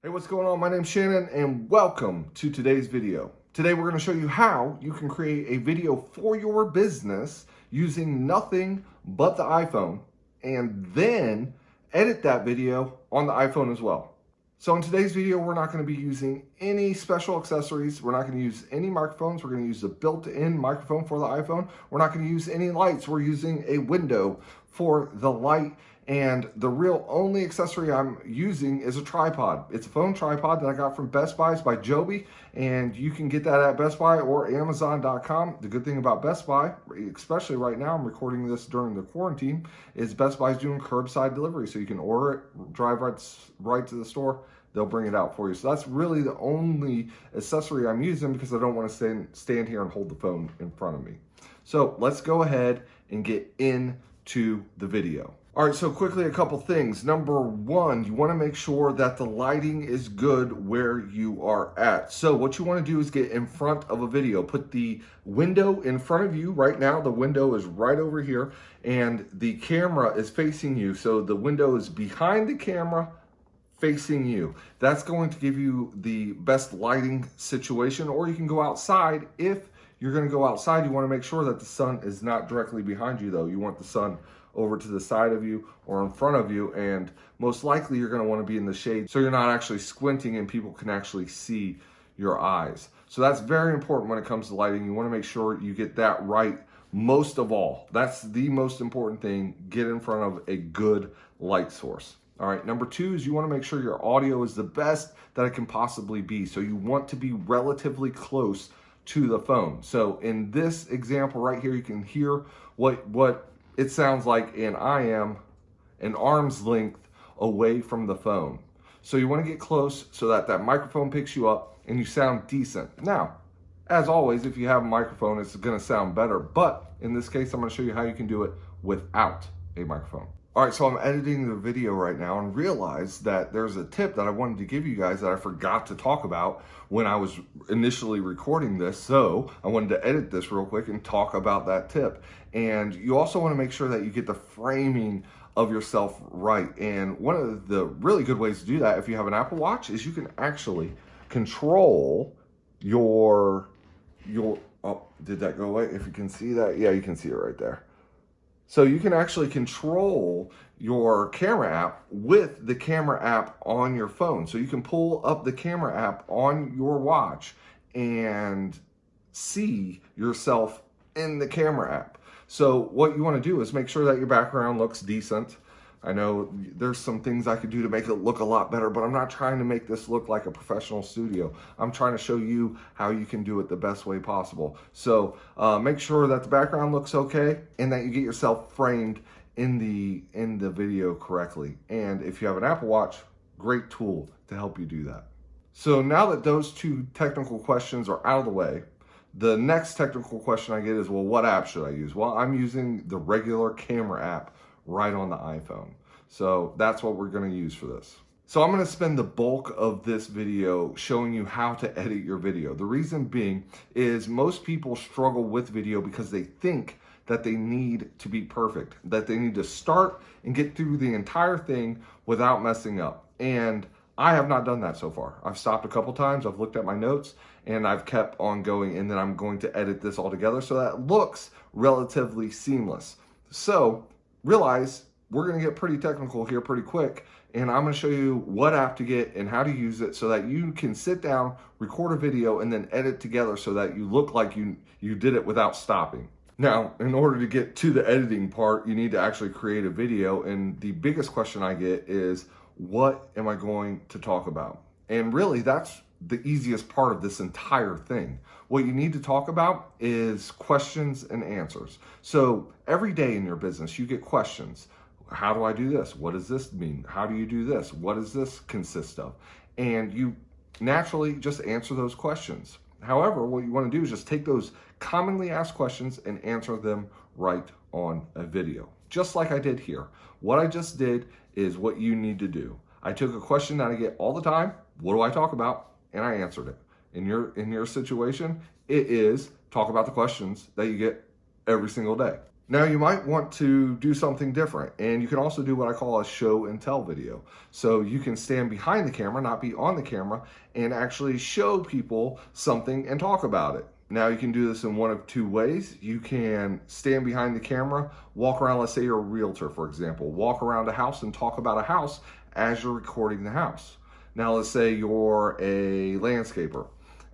Hey, what's going on? My name's Shannon and welcome to today's video. Today we're going to show you how you can create a video for your business using nothing but the iPhone and then edit that video on the iPhone as well. So in today's video, we're not going to be using any special accessories. We're not going to use any microphones. We're going to use the built-in microphone for the iPhone. We're not going to use any lights. We're using a window for the light and the real only accessory I'm using is a tripod. It's a phone tripod that I got from Best Buys by Joby, and you can get that at Best Buy or Amazon.com. The good thing about Best Buy, especially right now, I'm recording this during the quarantine, is Best Buy's doing curbside delivery. So you can order it, drive right, right to the store, they'll bring it out for you. So that's really the only accessory I'm using because I don't want to stand, stand here and hold the phone in front of me. So let's go ahead and get into the video. All right, so quickly a couple things. Number one, you wanna make sure that the lighting is good where you are at. So what you wanna do is get in front of a video. Put the window in front of you right now. The window is right over here and the camera is facing you. So the window is behind the camera, facing you. That's going to give you the best lighting situation or you can go outside if you're gonna go outside, you wanna make sure that the sun is not directly behind you though. You want the sun over to the side of you or in front of you and most likely you're going to want to be in the shade so you're not actually squinting and people can actually see your eyes. So that's very important when it comes to lighting. You want to make sure you get that right most of all. That's the most important thing. Get in front of a good light source. All right, number two is you want to make sure your audio is the best that it can possibly be. So you want to be relatively close to the phone. So in this example right here, you can hear what, what it sounds like and I am an arm's length away from the phone. So you want to get close so that that microphone picks you up and you sound decent. Now, as always, if you have a microphone, it's going to sound better. But in this case, I'm going to show you how you can do it without a microphone. All right, so I'm editing the video right now and realized that there's a tip that I wanted to give you guys that I forgot to talk about when I was initially recording this. So I wanted to edit this real quick and talk about that tip. And you also wanna make sure that you get the framing of yourself right. And one of the really good ways to do that, if you have an Apple Watch, is you can actually control your, your, oh, did that go away? If you can see that, yeah, you can see it right there. So you can actually control your camera app with the camera app on your phone. So you can pull up the camera app on your watch and see yourself in the camera app. So what you wanna do is make sure that your background looks decent. I know there's some things I could do to make it look a lot better, but I'm not trying to make this look like a professional studio. I'm trying to show you how you can do it the best way possible. So uh, make sure that the background looks okay and that you get yourself framed in the, in the video correctly. And if you have an Apple Watch, great tool to help you do that. So now that those two technical questions are out of the way, the next technical question I get is, well, what app should I use? Well, I'm using the regular camera app right on the iPhone. So that's what we're gonna use for this. So I'm gonna spend the bulk of this video showing you how to edit your video. The reason being is most people struggle with video because they think that they need to be perfect, that they need to start and get through the entire thing without messing up. And I have not done that so far. I've stopped a couple times, I've looked at my notes, and I've kept on going, and then I'm going to edit this all together so that looks relatively seamless. So realize we're going to get pretty technical here pretty quick and I'm going to show you what app to get and how to use it so that you can sit down, record a video, and then edit together so that you look like you, you did it without stopping. Now, in order to get to the editing part, you need to actually create a video. And the biggest question I get is, what am I going to talk about? And really, that's the easiest part of this entire thing. What you need to talk about is questions and answers. So every day in your business, you get questions. How do I do this? What does this mean? How do you do this? What does this consist of? And you naturally just answer those questions. However, what you want to do is just take those commonly asked questions and answer them right on a video, just like I did here. What I just did is what you need to do. I took a question that I get all the time. What do I talk about? And I answered it. In your, in your situation, it is talk about the questions that you get every single day. Now you might want to do something different and you can also do what I call a show and tell video. So you can stand behind the camera, not be on the camera and actually show people something and talk about it. Now you can do this in one of two ways. You can stand behind the camera, walk around, let's say you're a realtor, for example, walk around a house and talk about a house as you're recording the house. Now let's say you're a landscaper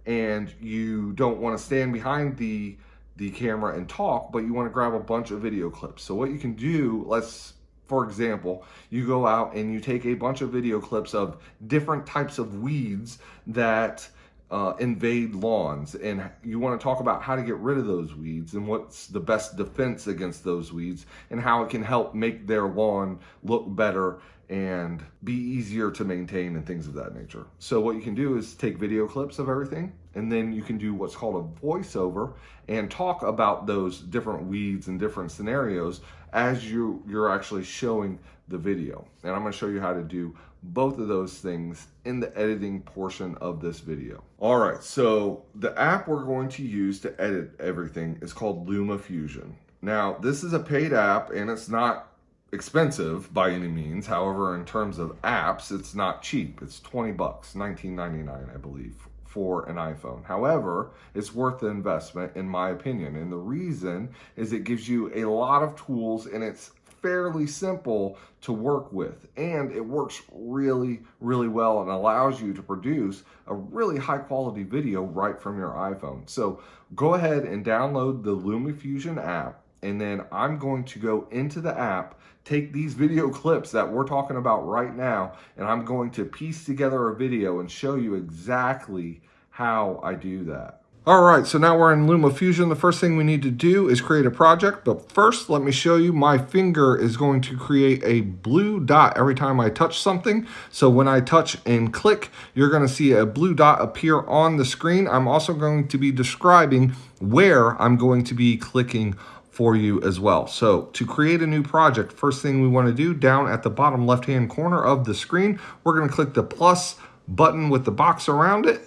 and you don't want to stand behind the the camera and talk, but you want to grab a bunch of video clips. So what you can do, let's, for example, you go out and you take a bunch of video clips of different types of weeds that uh, invade lawns and you want to talk about how to get rid of those weeds and what's the best defense against those weeds and how it can help make their lawn look better and be easier to maintain and things of that nature. So what you can do is take video clips of everything and then you can do what's called a voiceover and talk about those different weeds and different scenarios as you, you're actually showing the video. And I'm gonna show you how to do both of those things in the editing portion of this video. All right, so the app we're going to use to edit everything is called LumaFusion. Now, this is a paid app and it's not expensive by any means. However, in terms of apps, it's not cheap. It's 20 bucks, 19.99, I believe, for an iPhone. However, it's worth the investment in my opinion. And the reason is it gives you a lot of tools and it's fairly simple to work with and it works really really well and allows you to produce a really high quality video right from your iPhone so go ahead and download the LumaFusion app and then I'm going to go into the app, take these video clips that we're talking about right now, and I'm going to piece together a video and show you exactly how I do that. All right, so now we're in LumaFusion. The first thing we need to do is create a project, but first let me show you my finger is going to create a blue dot every time I touch something. So when I touch and click, you're gonna see a blue dot appear on the screen. I'm also going to be describing where I'm going to be clicking for you as well. So to create a new project, first thing we wanna do down at the bottom left-hand corner of the screen, we're gonna click the plus button with the box around it.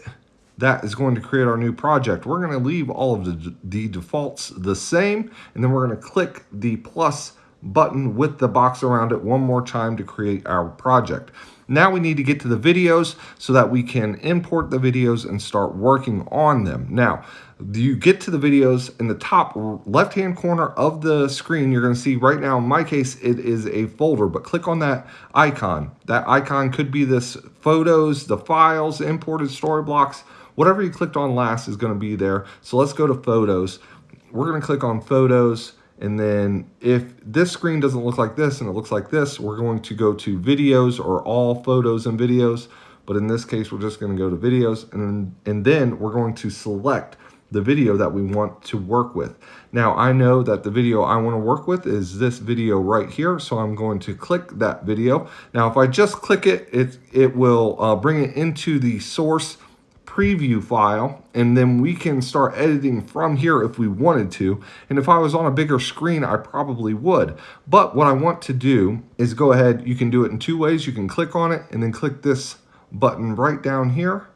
That is going to create our new project. We're gonna leave all of the, the defaults the same, and then we're gonna click the plus button with the box around it one more time to create our project. Now we need to get to the videos so that we can import the videos and start working on them. Now, you get to the videos in the top left-hand corner of the screen, you're gonna see right now, in my case, it is a folder, but click on that icon. That icon could be this photos, the files, imported Storyblocks, whatever you clicked on last is gonna be there. So let's go to photos. We're gonna click on photos and then if this screen doesn't look like this and it looks like this, we're going to go to videos or all photos and videos. But in this case, we're just going to go to videos and, and then we're going to select the video that we want to work with. Now I know that the video I want to work with is this video right here. So I'm going to click that video. Now if I just click it, it, it will uh, bring it into the source preview file and then we can start editing from here if we wanted to. And if I was on a bigger screen, I probably would. But what I want to do is go ahead, you can do it in two ways. You can click on it and then click this button right down here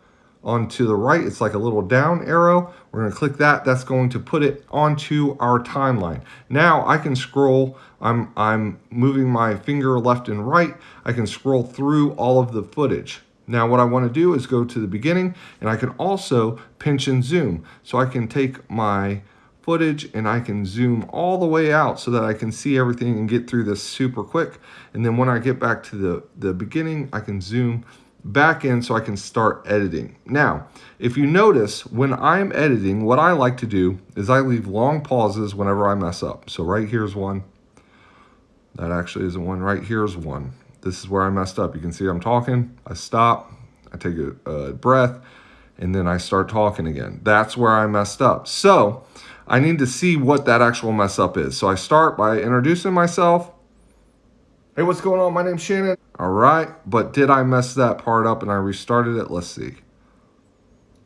onto the right. It's like a little down arrow. We're gonna click that. That's going to put it onto our timeline. Now I can scroll, I'm, I'm moving my finger left and right. I can scroll through all of the footage. Now what I want to do is go to the beginning and I can also pinch and zoom. So I can take my footage and I can zoom all the way out so that I can see everything and get through this super quick. And then when I get back to the, the beginning, I can zoom back in so I can start editing. Now, if you notice, when I'm editing, what I like to do is I leave long pauses whenever I mess up. So right here's one. That actually is one. Right here's one this is where I messed up. You can see I'm talking, I stop, I take a, a breath, and then I start talking again. That's where I messed up. So I need to see what that actual mess up is. So I start by introducing myself. Hey, what's going on? My name's Shannon. All right, but did I mess that part up and I restarted it? Let's see.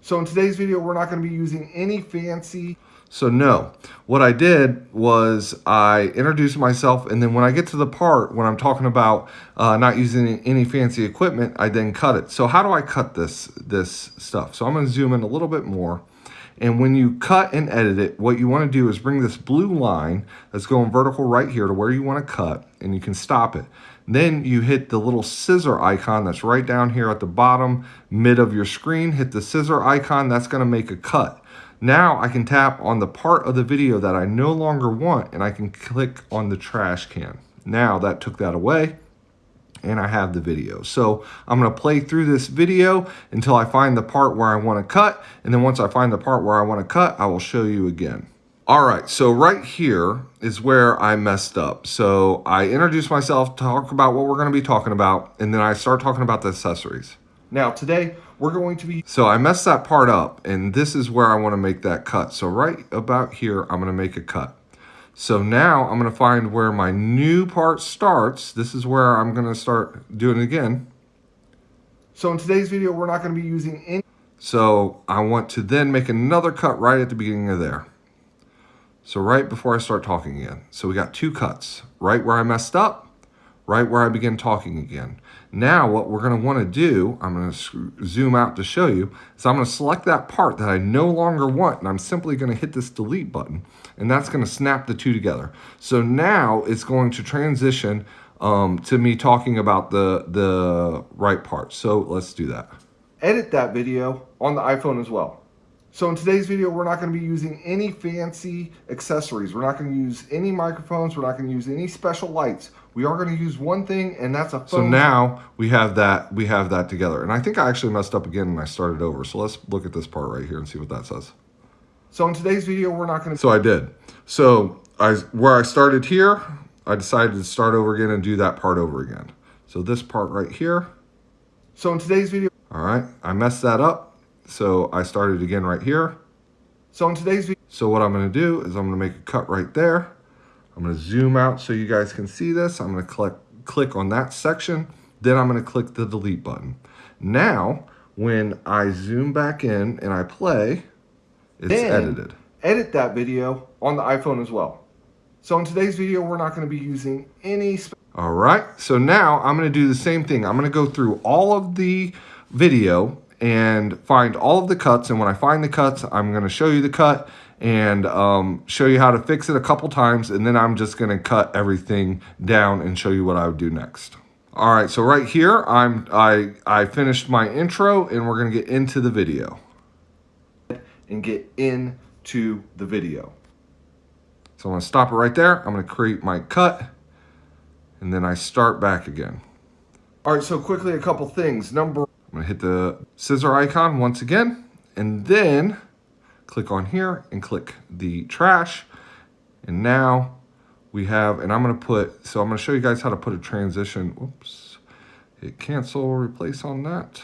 So in today's video, we're not gonna be using any fancy so no, what I did was I introduced myself and then when I get to the part when I'm talking about uh, not using any fancy equipment, I then cut it. So how do I cut this, this stuff? So I'm gonna zoom in a little bit more And when you cut and edit it, what you want to do is bring this blue line that's going vertical right here to where you want to cut, and you can stop it. Then you hit the little scissor icon that's right down here at the bottom mid of your screen. Hit the scissor icon, that's going to make a cut. Now I can tap on the part of the video that I no longer want and I can click on the trash can. Now that took that away and I have the video. So I'm gonna play through this video until I find the part where I wanna cut. And then once I find the part where I wanna cut, I will show you again. All right, so right here is where I messed up. So I introduce myself, talk about what we're gonna be talking about, and then I start talking about the accessories. Now today, we're going to be... So I messed that part up, and this is where I wanna make that cut. So right about here, I'm gonna make a cut. So now I'm going to find where my new part starts. This is where I'm going to start doing it again. So in today's video, we're not going to be using any... So I want to then make another cut right at the beginning of there. So right before I start talking again. So we got two cuts. Right where I messed up, right where I begin talking again. Now what we're going to want to do, I'm going to zoom out to show you, is I'm going to select that part that I no longer want and I'm simply going to hit this delete button and that's going to snap the two together. So now it's going to transition um, to me talking about the, the right part. So let's do that. Edit that video on the iPhone as well. So in today's video, we're not going to be using any fancy accessories. We're not going to use any microphones. We're not going to use any special lights. We are going to use one thing, and that's a phone. So now we have that we have that together. And I think I actually messed up again and I started over. So let's look at this part right here and see what that says. So in today's video, we're not going to... So I did. So I where I started here, I decided to start over again and do that part over again. So this part right here. So in today's video... All right, I messed that up. So I started again right here. So in today's video, so what I'm gonna do is I'm gonna make a cut right there. I'm gonna zoom out so you guys can see this. I'm gonna click, click on that section. Then I'm gonna click the delete button. Now, when I zoom back in and I play, it's then edited. Edit that video on the iPhone as well. So in today's video, we're not gonna be using any... All right, so now I'm gonna do the same thing. I'm gonna go through all of the video and find all of the cuts. And when I find the cuts, I'm going to show you the cut and um, show you how to fix it a couple times. And then I'm just going to cut everything down and show you what I would do next. All right, so right here, I'm, I, I finished my intro and we're going to get into the video. And get into the video. So I'm going to stop it right there. I'm going to create my cut and then I start back again. All right, so quickly a couple things. Number I'm gonna hit the scissor icon once again, and then click on here and click the trash. And now we have, and I'm gonna put, so I'm gonna show you guys how to put a transition, whoops, hit cancel, replace on that.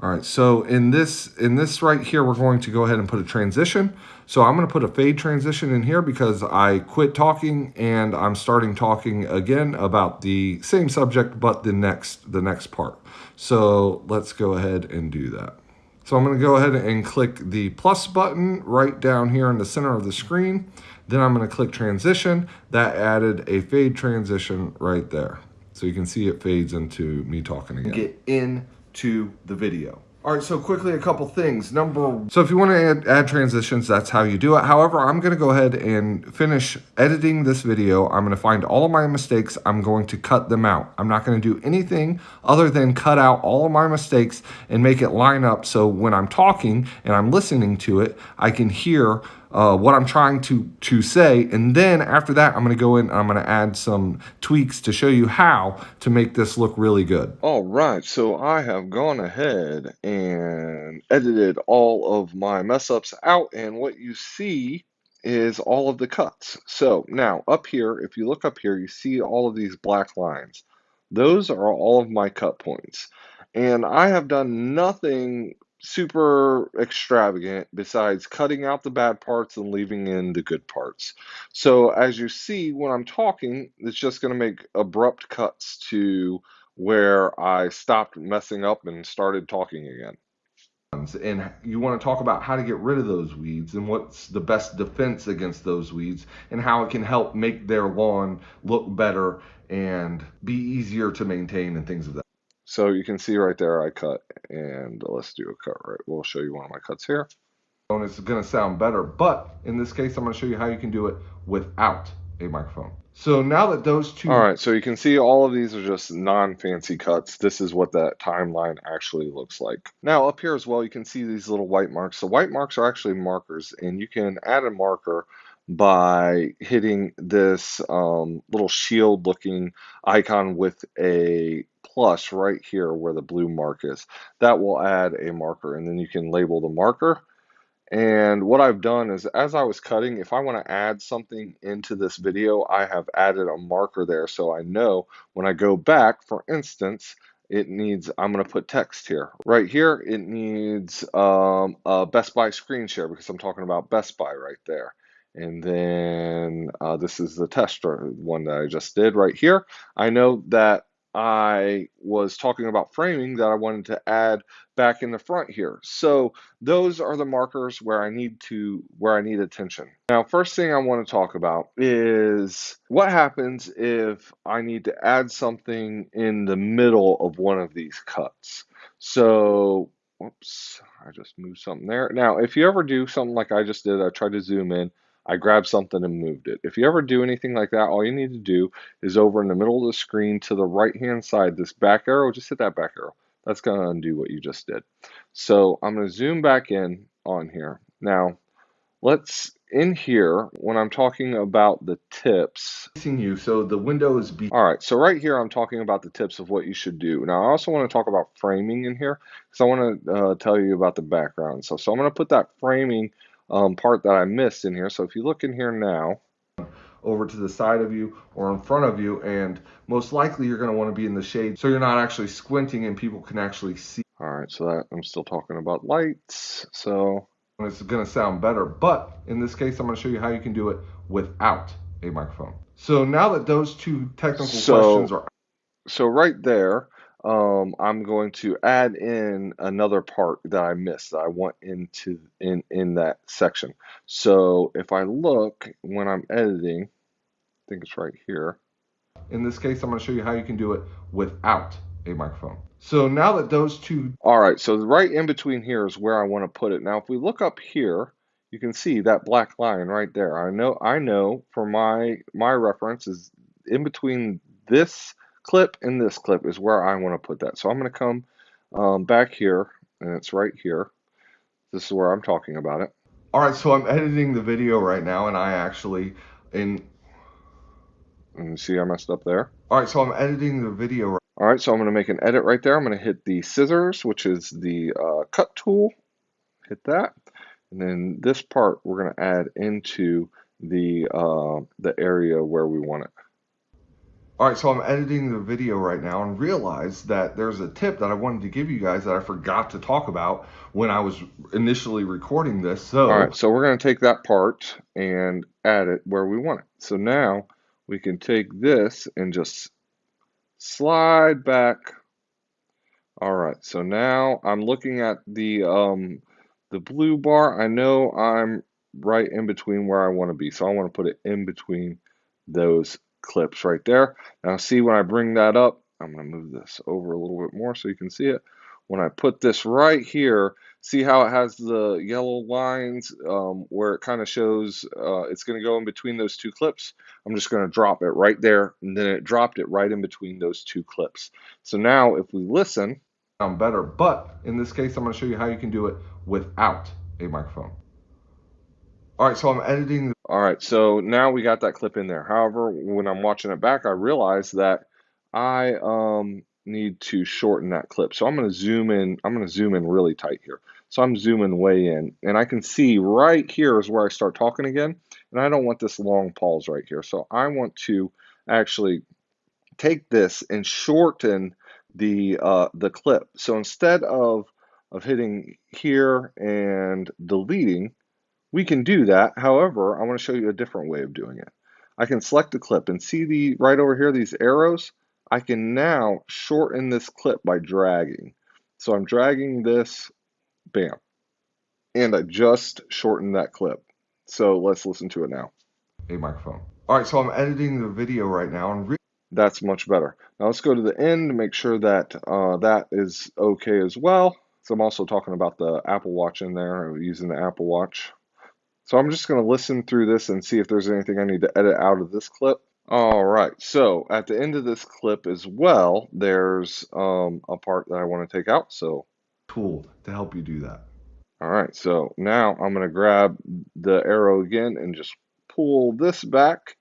All right, so in this in this right here, we're going to go ahead and put a transition. So I'm going to put a fade transition in here because I quit talking and I'm starting talking again about the same subject, but the next the next part. So let's go ahead and do that. So I'm going to go ahead and click the plus button right down here in the center of the screen. Then I'm going to click transition. That added a fade transition right there. So you can see it fades into me talking again. Get in to the video. All right, so quickly a couple things. Number So if you want to add, add transitions, that's how you do it. However, I'm going to go ahead and finish editing this video. I'm going to find all of my mistakes. I'm going to cut them out. I'm not going to do anything other than cut out all of my mistakes and make it line up so when I'm talking and I'm listening to it, I can hear uh, what I'm trying to, to say. And then after that, I'm going to go in I'm going to add some tweaks to show you how to make this look really good. All right, so I have gone ahead and edited all of my mess ups out. And what you see is all of the cuts. So now up here, if you look up here, you see all of these black lines. Those are all of my cut points. And I have done nothing super extravagant besides cutting out the bad parts and leaving in the good parts. So as you see, when I'm talking, it's just going to make abrupt cuts to where I stopped messing up and started talking again. And you want to talk about how to get rid of those weeds and what's the best defense against those weeds and how it can help make their lawn look better and be easier to maintain and things of that. So you can see right there I cut and let's do a cut right. We'll show you one of my cuts here. And it's going to sound better. But in this case, I'm to show you how you can do it without a microphone. So now that those two. All right, so you can see all of these are just non-fancy cuts. This is what that timeline actually looks like. Now up here as well, you can see these little white marks. The white marks are actually markers and you can add a marker by hitting this um, little shield looking icon with a plus right here where the blue mark is. That will add a marker and then you can label the marker and what I've done is as I was cutting, if I want to add something into this video, I have added a marker there so I know when I go back, for instance, it needs, I'm going to put text here. Right here, it needs um, a Best Buy screen share because I'm talking about Best Buy right there. And then uh, this is the test one that I just did right here. I know that I was talking about framing that I wanted to add back in the front here. So those are the markers where I need to where I need attention. Now, first thing I want to talk about is what happens if I need to add something in the middle of one of these cuts. So, whoops, I just moved something there. Now, if you ever do something like I just did, I tried to zoom in I grabbed something and moved it. If you ever do anything like that, all you need to do is over in the middle of the screen to the right hand side, this back arrow, just hit that back arrow. That's going to undo what you just did. So I'm going to zoom back in on here. Now, let's in here when I'm talking about the tips. You so the window is be all right. So right here I'm talking about the tips of what you should do. Now I also want to talk about framing in here because I want to uh, tell you about the background. So so I'm going to put that framing um, part that I missed in here. So if you look in here now, over to the side of you or in front of you and most likely you're going to want to be in the shade so you're not actually squinting and people can actually see. All right, so that I'm still talking about lights. So it's going to sound better, but in this case I'm going to show you how you can do it without a microphone. So now that those two technical so, questions are so right there, um, I'm going to add in another part that I missed that I want into in in that section. So if I look when I'm editing, I think it's right here. In this case, I'm going to show you how you can do it without a microphone. So now that those two. All right, so right in between here is where I want to put it. Now, if we look up here, you can see that black line right there. I know, I know for my my reference is in between this clip and this clip is where I want to put that. So I'm going to come um, back here, and it's right here. This is where I'm talking about it. All right, so I'm editing the video right now, and I actually, in... And see I messed up there? All right, so I'm editing the video. All right, so I'm going to make an edit right there. I'm going to hit the scissors, which is the uh, cut tool. Hit that. And then this part we're going to add into the uh, the area where we want it. All right, so I'm editing the video right now and realized that there's a tip that I wanted to give you guys that I forgot to talk about when I was initially recording this. So, all right, so we're going to take that part and add it where we want it. So now we can take this and just slide back. All right, so now I'm looking at the um, the blue bar. I know I'm right in between where I want to be, so I want to put it in between those clips right there. Now see when I bring that up, I'm going to move this over a little bit more so you can see it. When I put this right here, see how it has the yellow lines um, where it kind of shows uh, it's going to go in between those two clips. I'm just going to drop it right there and then it dropped it right in between those two clips. So now if we listen. Sound better, but in this case I'm going to show you how you can do it without a microphone. All right, so I'm editing. All right, so now we got that clip in there. However, when I'm watching it back, I realize that I um, need to shorten that clip. So I'm going to zoom in. I'm going to zoom in really tight here. So I'm zooming way in, and I can see right here is where I start talking again. And I don't want this long pause right here. So I want to actually take this and shorten the uh, the clip. So instead of of hitting here and deleting, we can do that. However, I want to show you a different way of doing it. I can select the clip and see the right over here, these arrows. I can now shorten this clip by dragging. So I'm dragging this, bam. And I just shortened that clip. So let's listen to it now. A microphone. All right, so I'm editing the video right now. and That's much better. Now let's go to the end to make sure that uh, that is okay as well. So I'm also talking about the Apple Watch in there, using the Apple Watch. So I'm just going to listen through this and see if there's anything I need to edit out of this clip. All right, so at the end of this clip as well, there's um, a part that I want to take out. So tool to help you do that. All right, so now I'm going to grab the arrow again and just pull this back.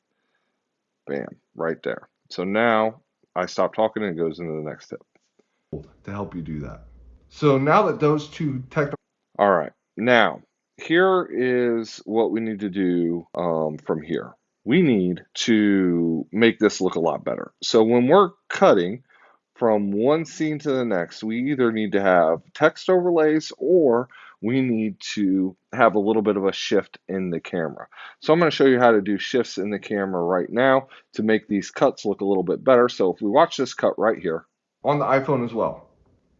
Bam, right there. So now I stop talking and it goes into the next step. To help you do that. So now that those two technical. All right, now here is what we need to do um, from here. We need to make this look a lot better. So when we're cutting from one scene to the next, we either need to have text overlays or we need to have a little bit of a shift in the camera. So I'm going to show you how to do shifts in the camera right now to make these cuts look a little bit better. So if we watch this cut right here. On the iPhone as well.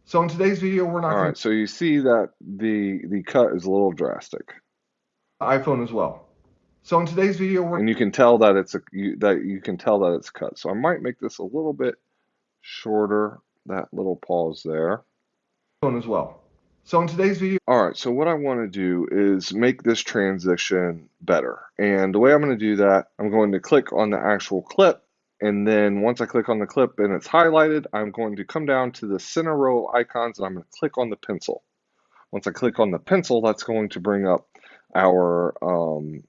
So in today's video, we're not. All right. So you see that the the cut is a little drastic. iPhone as well. So in today's video, we're and you can tell that it's a you, that you can tell that it's cut. So I might make this a little bit shorter. That little pause there. Phone as well. So in today's video, all right. So what I want to do is make this transition better, and the way I'm going to do that, I'm going to click on the actual clip and then once I click on the clip and it's highlighted, I'm going to come down to the center row icons and I'm going to click on the pencil. Once I click on the pencil, that's going to bring up our um,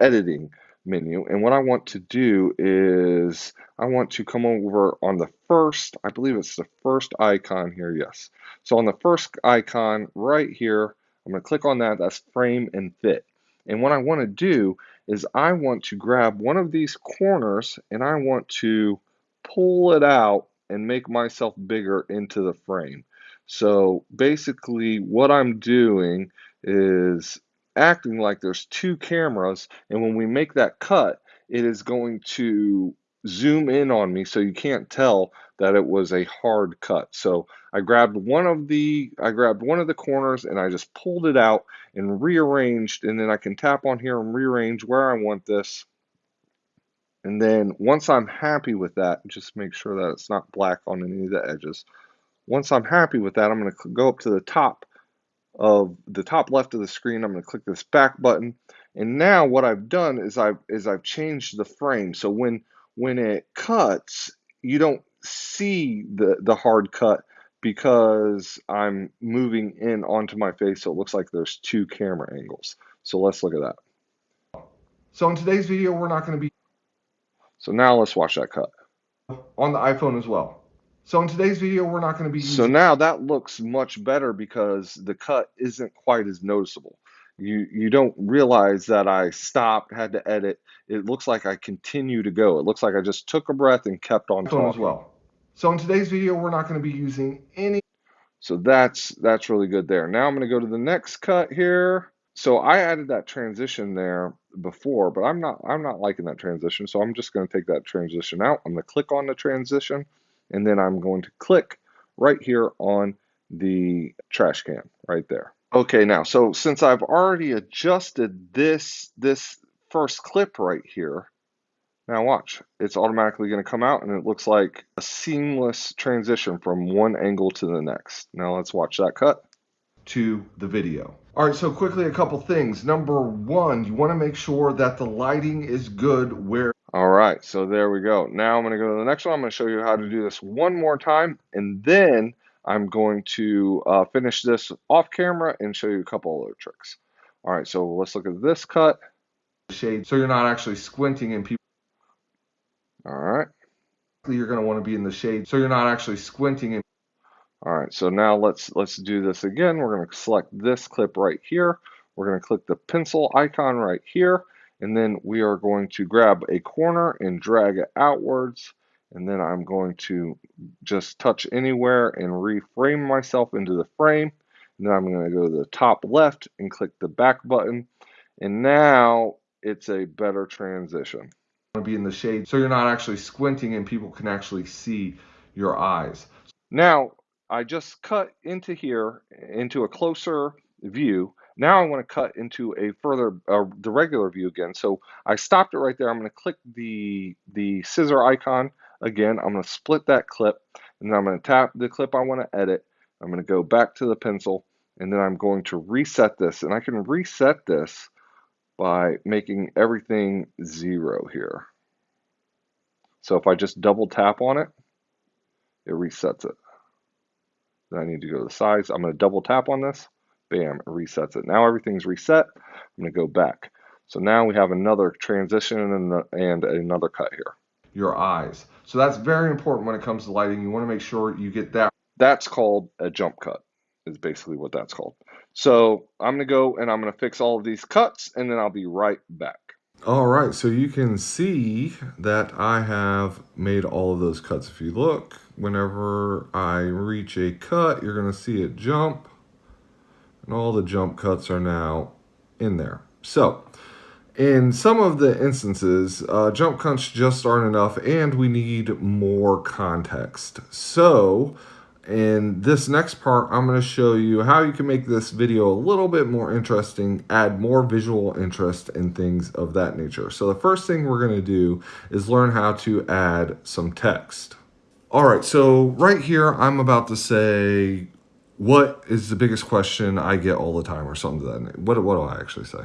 editing menu. And what I want to do is I want to come over on the first, I believe it's the first icon here, yes. So on the first icon right here, I'm going to click on that, that's frame and fit. And what I want to do is I want to grab one of these corners and I want to pull it out and make myself bigger into the frame. So basically what I'm doing is acting like there's two cameras and when we make that cut it is going to zoom in on me so you can't tell that it was a hard cut. So I grabbed one of the I grabbed one of the corners and I just pulled it out and rearranged and then I can tap on here and rearrange where I want this. And then once I'm happy with that, just make sure that it's not black on any of the edges. Once I'm happy with that, I'm going to go up to the top of the top left of the screen. I'm going to click this back button. And now what I've done is I've is I've changed the frame. So when when it cuts, you don't see the, the hard cut because I'm moving in onto my face so it looks like there's two camera angles. So let's look at that. So in today's video, we're not going to be. So now let's watch that cut. On the iPhone as well. So in today's video, we're not going to be. So now that looks much better because the cut isn't quite as noticeable you you don't realize that I stopped, had to edit. It looks like I continue to go. It looks like I just took a breath and kept on talking. as well. So in today's video, we're not going to be using any. So that's that's really good there. Now I'm going to go to the next cut here. So I added that transition there before, but I'm not I'm not liking that transition. So I'm just going to take that transition out. I'm going to click on the transition, and then I'm going to click right here on the trash can right there. Okay, now, so since I've already adjusted this, this first clip right here, now watch, it's automatically going to come out and it looks like a seamless transition from one angle to the next. Now let's watch that cut. To the video. All right, so quickly a couple things. Number one, you want to make sure that the lighting is good where. All right, so there we go. Now I'm going to go to the next one. I'm going to show you how to do this one more time and then I'm going to uh, finish this off camera and show you a couple other tricks. All right, so let's look at this cut. Shade, so you're not actually squinting and people. All right. You're going to want to be in the shade, so you're not actually squinting. All right, so now let's let's do this again. We're going to select this clip right here. We're going to click the pencil icon right here, and then we are going to grab a corner and drag it outwards and then I'm going to just touch anywhere and reframe myself into the frame. And then I'm going to go to the top left and click the back button. And now it's a better transition. To be in the shade so you're not actually squinting and people can actually see your eyes. Now I just cut into here into a closer view. Now I want to cut into a further uh, the regular view again. So I stopped it right there. I'm going to click the the scissor icon Again, I'm going to split that clip and then I'm going to tap the clip I want to edit. I'm going to go back to the pencil and then I'm going to reset this. And I can reset this by making everything zero here. So if I just double tap on it, it resets it. Then I need to go to the size. I'm going to double tap on this. Bam, it resets it. Now everything's reset. I'm going to go back. So now we have another transition and, and another cut here. Your eyes. So that's very important when it comes to lighting. You want to make sure you get that. That's called a jump cut is basically what that's called. So I'm going to go and I'm going to fix all of these cuts and then I'll be right back. All right, so you can see that I have made all of those cuts. If you look, whenever I reach a cut, you're gonna see it jump and all the jump cuts are now in there. So in some of the instances, uh, jump cuts just aren't enough and we need more context. So in this next part, I'm going to show you how you can make this video a little bit more interesting, add more visual interest and things of that nature. So the first thing we're going to do is learn how to add some text. All right, so right here, I'm about to say, what is the biggest question I get all the time or something to that. What, what do I actually say?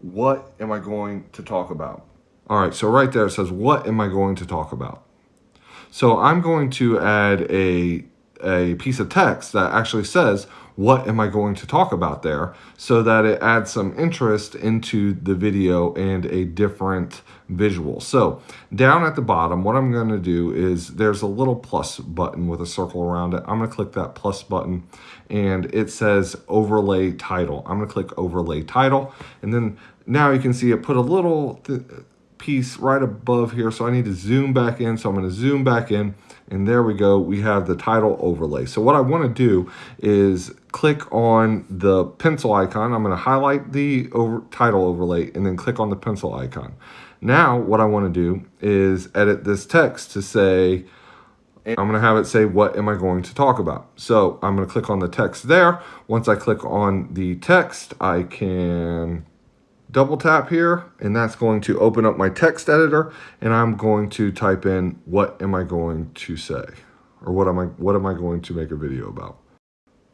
What am I going to talk about? All right, so right there it says, what am I going to talk about? So I'm going to add a, a piece of text that actually says, what am I going to talk about there so that it adds some interest into the video and a different visual. So down at the bottom, what I'm going to do is there's a little plus button with a circle around it. I'm going to click that plus button and it says overlay title. I'm going to click overlay title and then now you can see it put a little piece right above here. So I need to zoom back in. So I'm going to zoom back in and there we go. We have the title overlay. So what I want to do is click on the pencil icon. I'm going to highlight the over, title overlay and then click on the pencil icon. Now what I want to do is edit this text to say, I'm going to have it say, what am I going to talk about? So I'm going to click on the text there. Once I click on the text, I can double tap here and that's going to open up my text editor and I'm going to type in what am I going to say or what am I what am I going to make a video about.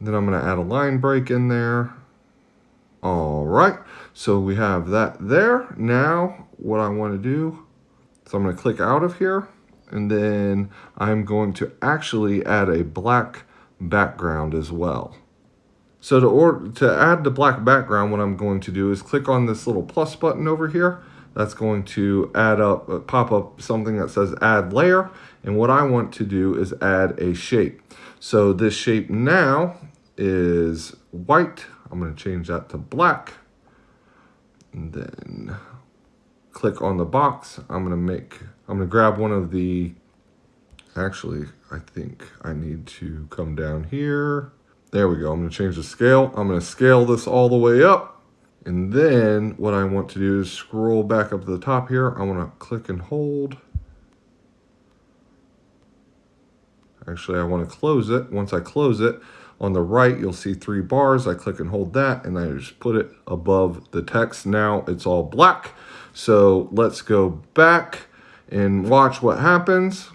Then I'm going to add a line break in there. All right, so we have that there. Now what I want to do, so I'm going to click out of here and then I'm going to actually add a black background as well. So to, or, to add the black background, what I'm going to do is click on this little plus button over here. That's going to add up, uh, pop up something that says add layer. And what I want to do is add a shape. So this shape now is white. I'm going to change that to black. And then click on the box. I'm going to make, I'm going to grab one of the, actually, I think I need to come down here. There we go. I'm going to change the scale. I'm going to scale this all the way up. And then what I want to do is scroll back up to the top here. I want to click and hold. Actually, I want to close it. Once I close it, on the right, you'll see three bars. I click and hold that, and I just put it above the text. Now it's all black. So let's go back and watch what happens.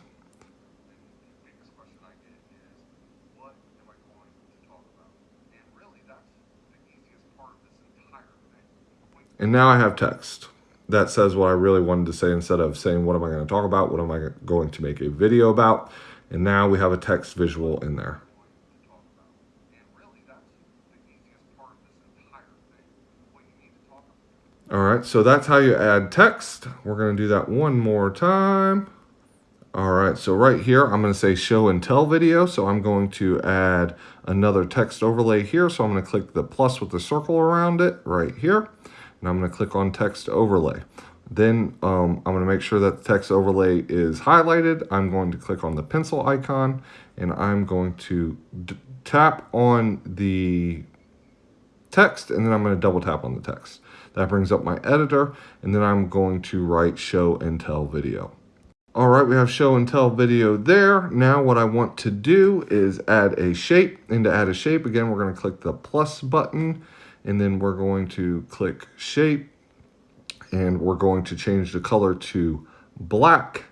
And now I have text that says what I really wanted to say instead of saying, what am I going to talk about? What am I going to make a video about? And now we have a text visual in there. All right, so that's how you add text. We're going to do that one more time. All right, so right here, I'm going to say show and tell video. So I'm going to add another text overlay here. So I'm going to click the plus with the circle around it right here and I'm going to click on text overlay. Then um, I'm going to make sure that the text overlay is highlighted. I'm going to click on the pencil icon and I'm going to tap on the text and then I'm going to double tap on the text. That brings up my editor and then I'm going to write show and tell video. All right, we have show and tell video there. Now what I want to do is add a shape. And to add a shape, again, we're going to click the plus button and then we're going to click shape and we're going to change the color to black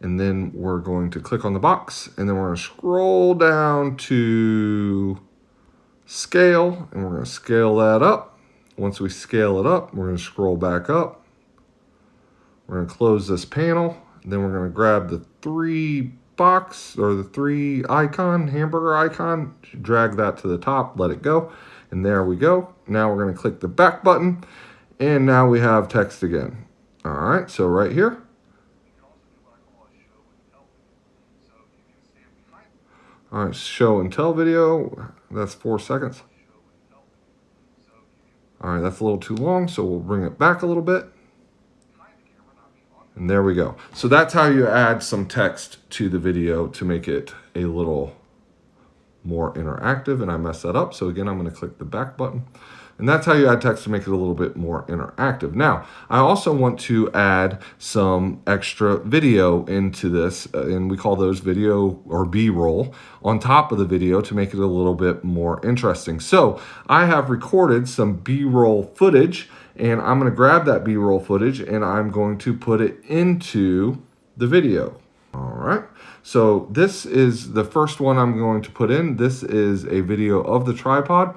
And then we're going to click on the box and then we're going to scroll down to scale and we're going to scale that up. Once we scale it up, we're going to scroll back up. We're going to close this panel. Then we're going to grab the three box or the three icon, hamburger icon, drag that to the top, let it go. And there we go. Now we're going to click the back button and now we have text again. All right, so right here, All right, show and tell video. That's four seconds. All right, that's a little too long, so we'll bring it back a little bit. And there we go. So that's how you add some text to the video to make it a little more interactive. And I messed that up. So again, I'm going to click the back button. And that's how you add text to make it a little bit more interactive. Now, I also want to add some extra video into this, uh, and we call those video or B-roll on top of the video to make it a little bit more interesting. So I have recorded some B-roll footage, and I'm gonna grab that B-roll footage and I'm going to put it into the video. All right, so this is the first one I'm going to put in. This is a video of the tripod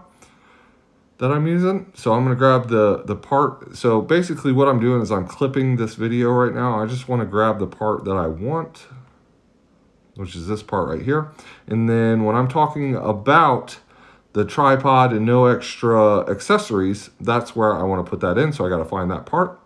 that I'm using. So I'm gonna grab the, the part. So basically what I'm doing is I'm clipping this video right now. I just wanna grab the part that I want, which is this part right here. And then when I'm talking about the tripod and no extra accessories, that's where I wanna put that in. So I gotta find that part.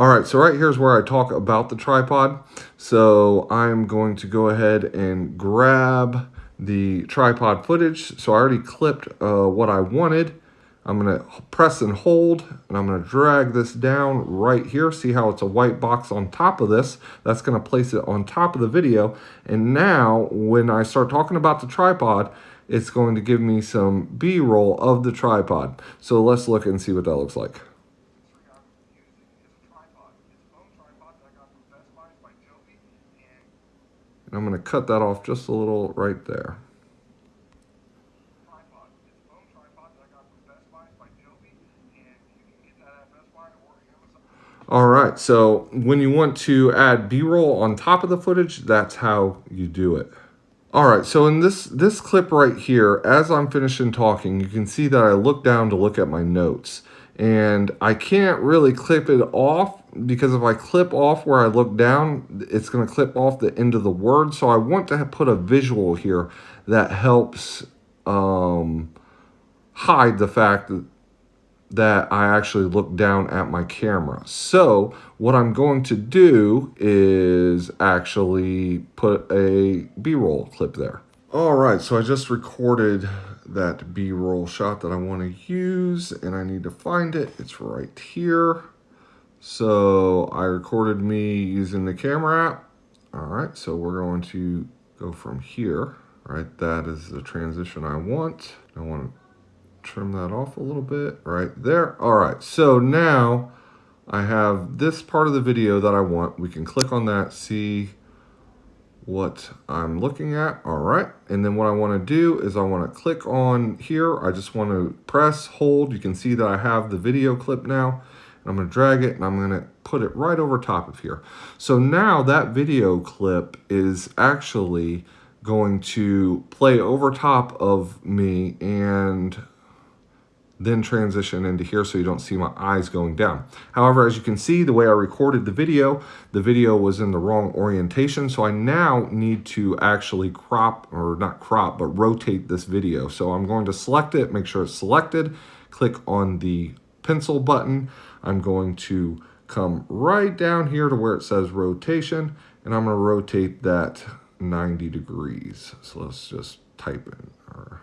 All right, so right here is where I talk about the tripod. So I'm going to go ahead and grab the tripod footage. So I already clipped uh, what I wanted. I'm gonna press and hold and I'm gonna drag this down right here. See how it's a white box on top of this? That's gonna place it on top of the video. And now when I start talking about the tripod, it's going to give me some B-roll of the tripod. So let's look and see what that looks like. And I'm gonna cut that off just a little right there. All right, so when you want to add B-roll on top of the footage, that's how you do it. All right, so in this, this clip right here, as I'm finishing talking, you can see that I look down to look at my notes. And I can't really clip it off because if I clip off where I look down, it's gonna clip off the end of the word. So I want to put a visual here that helps um, hide the fact that that I actually look down at my camera. So what I'm going to do is actually put a B-roll clip there. All right, so I just recorded that B-roll shot that I want to use and I need to find it. It's right here. So I recorded me using the camera app. All right, so we're going to go from here. right? That is the transition I want. I want to trim that off a little bit right there. All right, so now I have this part of the video that I want. We can click on that, see what I'm looking at. All right, and then what I wanna do is I wanna click on here. I just wanna press, hold. You can see that I have the video clip now. I'm gonna drag it and I'm gonna put it right over top of here. So now that video clip is actually going to play over top of me and then transition into here so you don't see my eyes going down. However, as you can see, the way I recorded the video, the video was in the wrong orientation. So I now need to actually crop, or not crop, but rotate this video. So I'm going to select it, make sure it's selected, click on the pencil button. I'm going to come right down here to where it says rotation, and I'm gonna rotate that 90 degrees. So let's just type in, or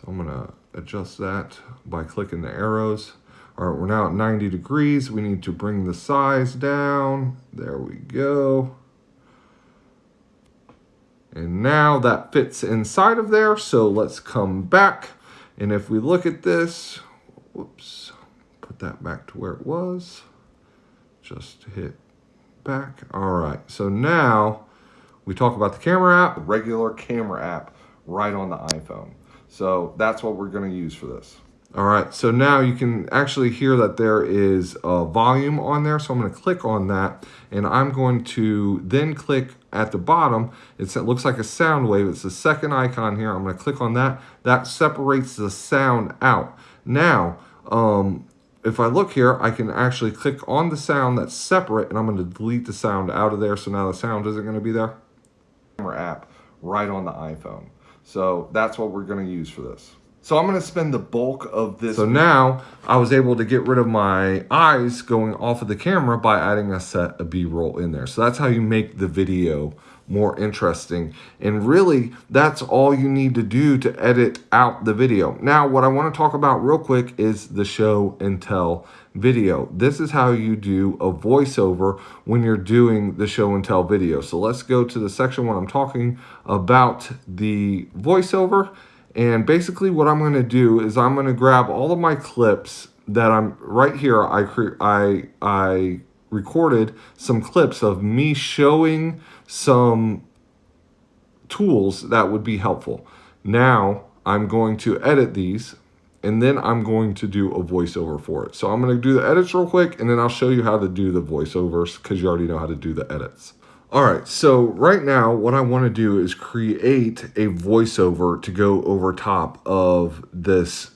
So I'm gonna adjust that by clicking the arrows. All right, we're now at 90 degrees. We need to bring the size down. There we go. And now that fits inside of there. So let's come back. And if we look at this, whoops, put that back to where it was. Just hit back. All right, so now we talk about the camera app, regular camera app right on the iPhone. So that's what we're going to use for this. All right, so now you can actually hear that there is a volume on there. So I'm gonna click on that and I'm going to then click at the bottom. It's, it looks like a sound wave. It's the second icon here. I'm gonna click on that. That separates the sound out. Now, um, if I look here, I can actually click on the sound that's separate and I'm gonna delete the sound out of there. So now the sound isn't gonna be there. Camera app right on the iPhone. So that's what we're gonna use for this. So I'm gonna spend the bulk of this. So now I was able to get rid of my eyes going off of the camera by adding a set of B-roll in there. So that's how you make the video more interesting. And really, that's all you need to do to edit out the video. Now, what I wanna talk about real quick is the show and tell video. This is how you do a voiceover when you're doing the show and tell video. So let's go to the section when I'm talking about the voiceover and basically what I'm going to do is I'm going to grab all of my clips that I'm right here. I, I, I recorded some clips of me showing some tools that would be helpful. Now I'm going to edit these and then I'm going to do a voiceover for it. So I'm going to do the edits real quick and then I'll show you how to do the voiceovers because you already know how to do the edits. All right, so right now what I want to do is create a voiceover to go over top of this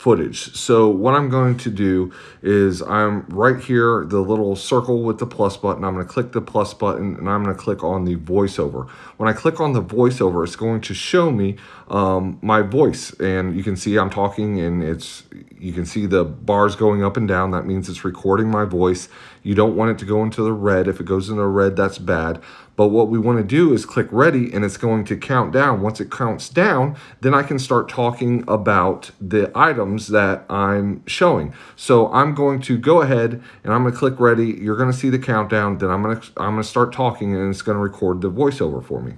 footage. So what I'm going to do is I'm right here, the little circle with the plus button. I'm going to click the plus button and I'm going to click on the voiceover. When I click on the voiceover, it's going to show me um, my voice and you can see I'm talking and it's you can see the bars going up and down. That means it's recording my voice. You don't want it to go into the red. If it goes into the red, that's bad. But what we want to do is click ready and it's going to count down. Once it counts down, then I can start talking about the items that I'm showing. So I'm going to go ahead and I'm going to click ready. You're going to see the countdown. Then I'm going to, I'm going to start talking and it's going to record the voiceover for me.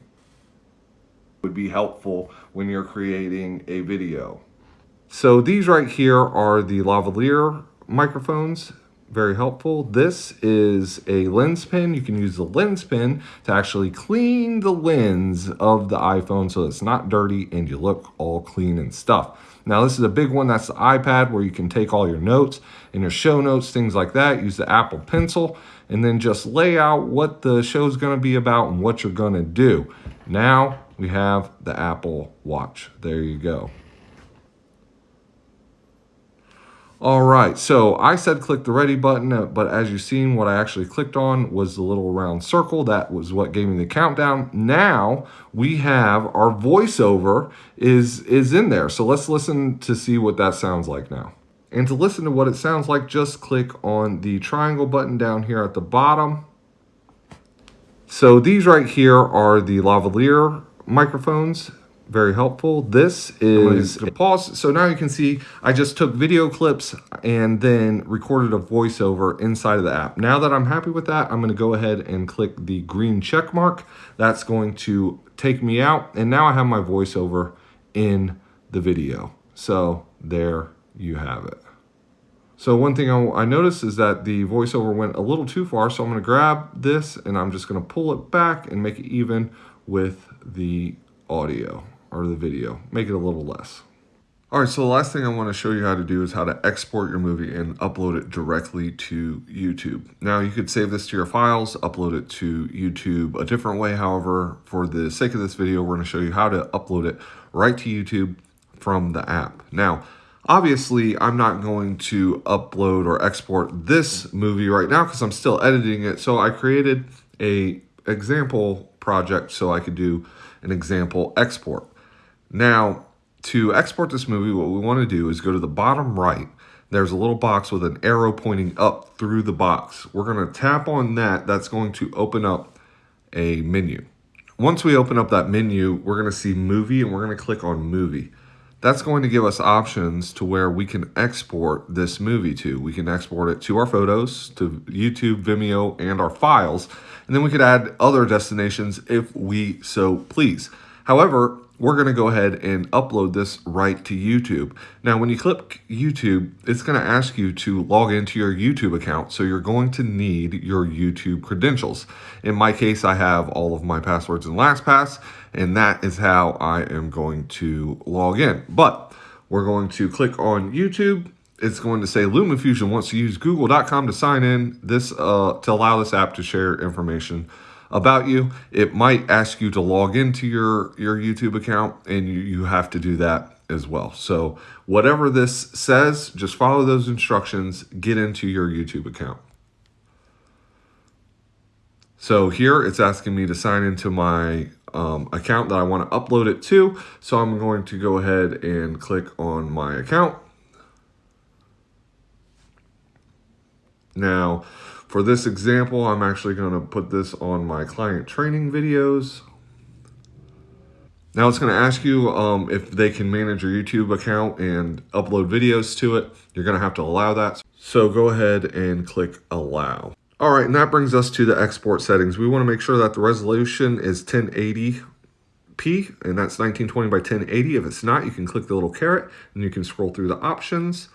Would be helpful when you're creating a video. So these right here are the lavalier microphones very helpful. This is a LensPen. You can use the LensPen to actually clean the lens of the iPhone so it's not dirty and you look all clean and stuff. Now this is a big one, that's the iPad where you can take all your notes and your show notes, things like that. Use the Apple Pencil and then just lay out what the show is gonna be about and what you're gonna do. Now we have the Apple Watch. There you go. All right, so I said click the ready button, uh, but as you've seen, what I actually clicked on was the little round circle. That was what gave me the countdown. Now we have our voiceover is, is in there. So let's listen to see what that sounds like now. And to listen to what it sounds like, just click on the triangle button down here at the bottom. So these right here are the lavalier microphones very helpful. This is pause. So now you can see I just took video clips and then recorded a voiceover inside of the app. Now that I'm happy with that, I'm going to go ahead and click the green check mark. That's going to take me out. And now I have my voiceover in the video. So there you have it. So one thing I, noticed is that the voiceover went a little too far. So I'm going to grab this and I'm just going to pull it back and make it even with the audio or the video, make it a little less. All right, so the last thing I want to show you how to do is how to export your movie and upload it directly to YouTube. Now, you could save this to your files, upload it to YouTube a different way. However, for the sake of this video, we're going to show you how to upload it right to YouTube from the app. Now, obviously, I'm not going to upload or export this movie right now because I'm still editing it. So I created a example project so I could do an example export. Now, to export this movie, what we want to do is go to the bottom right. There's a little box with an arrow pointing up through the box. We're going to tap on that. That's going to open up a menu. Once we open up that menu, we're going to see movie and we're going to click on movie. That's going to give us options to where we can export this movie to. We can export it to our photos, to YouTube, Vimeo, and our files. And then we could add other destinations if we so please. However, we're going to go ahead and upload this right to YouTube. Now, when you click YouTube, it's going to ask you to log into your YouTube account. So you're going to need your YouTube credentials. In my case, I have all of my passwords in LastPass, and that is how I am going to log in. But We're going to click on YouTube. It's going to say LumaFusion wants to use google.com to sign in this uh, to allow this app to share information about you. It might ask you to log into your, your YouTube account and you, you have to do that as well. So whatever this says, just follow those instructions, get into your YouTube account. So here it's asking me to sign into my um, account that I want to upload it to. So I'm going to go ahead and click on my account. Now, for this example, I'm actually going to put this on my client training videos. Now it's going to ask you um, if they can manage your YouTube account and upload videos to it. You're going to have to allow that. So go ahead and click allow. All right, and that brings us to the export settings. We want to make sure that the resolution is 1080p, and that's 1920 by 1080. If it's not, you can click the little caret, and you can scroll through the options,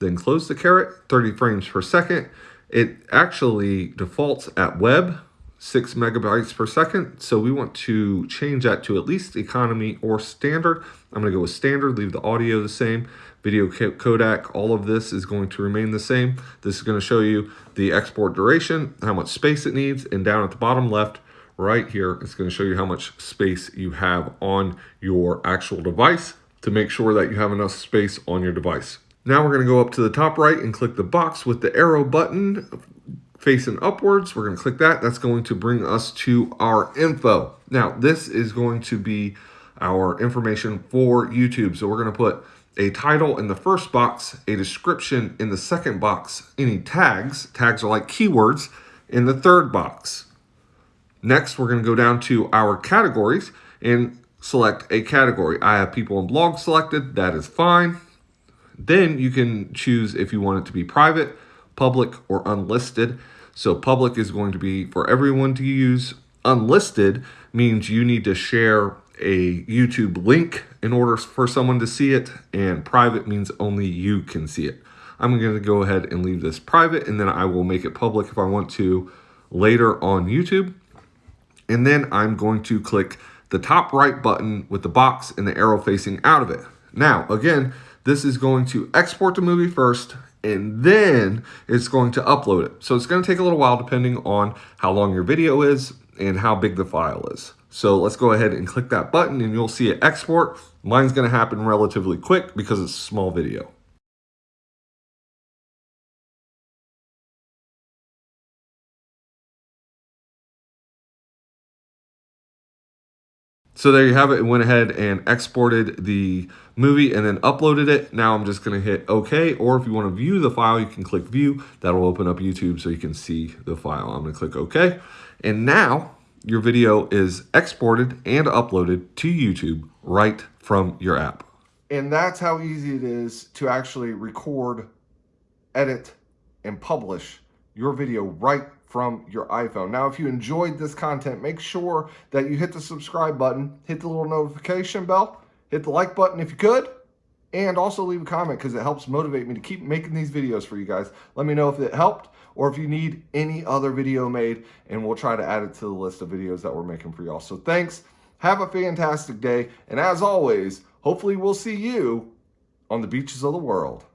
then close the caret, 30 frames per second. It actually defaults at web, six megabytes per second. So we want to change that to at least economy or standard. I'm gonna go with standard, leave the audio the same. Video codec, all of this is going to remain the same. This is gonna show you the export duration, how much space it needs, and down at the bottom left, right here, it's gonna show you how much space you have on your actual device to make sure that you have enough space on your device. Now we're going to go up to the top right and click the box with the arrow button facing upwards. We're going to click that. That's going to bring us to our info. Now, this is going to be our information for YouTube. So we're going to put a title in the first box, a description in the second box, any tags, tags are like keywords, in the third box. Next, we're going to go down to our categories and select a category. I have people and blogs selected. That is fine. Then you can choose if you want it to be private, public, or unlisted. So public is going to be for everyone to use. Unlisted means you need to share a YouTube link in order for someone to see it. And private means only you can see it. I'm going to go ahead and leave this private and then I will make it public if I want to later on YouTube. And then I'm going to click the top right button with the box and the arrow facing out of it. Now, again, this is going to export the movie first and then it's going to upload it. So it's going to take a little while depending on how long your video is and how big the file is. So let's go ahead and click that button and you'll see it export. Mine's going to happen relatively quick because it's a small video. So there you have it. It went ahead and exported the movie and then uploaded it. Now I'm just going to hit OK. Or if you want to view the file, you can click View. That'll open up YouTube so you can see the file. I'm going to click OK. And now your video is exported and uploaded to YouTube right from your app. And that's how easy it is to actually record, edit, and publish your video right from your iPhone. Now, if you enjoyed this content, make sure that you hit the subscribe button, hit the little notification bell, hit the like button if you could, and also leave a comment because it helps motivate me to keep making these videos for you guys. Let me know if it helped or if you need any other video made, and we'll try to add it to the list of videos that we're making for y'all. So thanks. Have a fantastic day. And as always, hopefully we'll see you on the beaches of the world.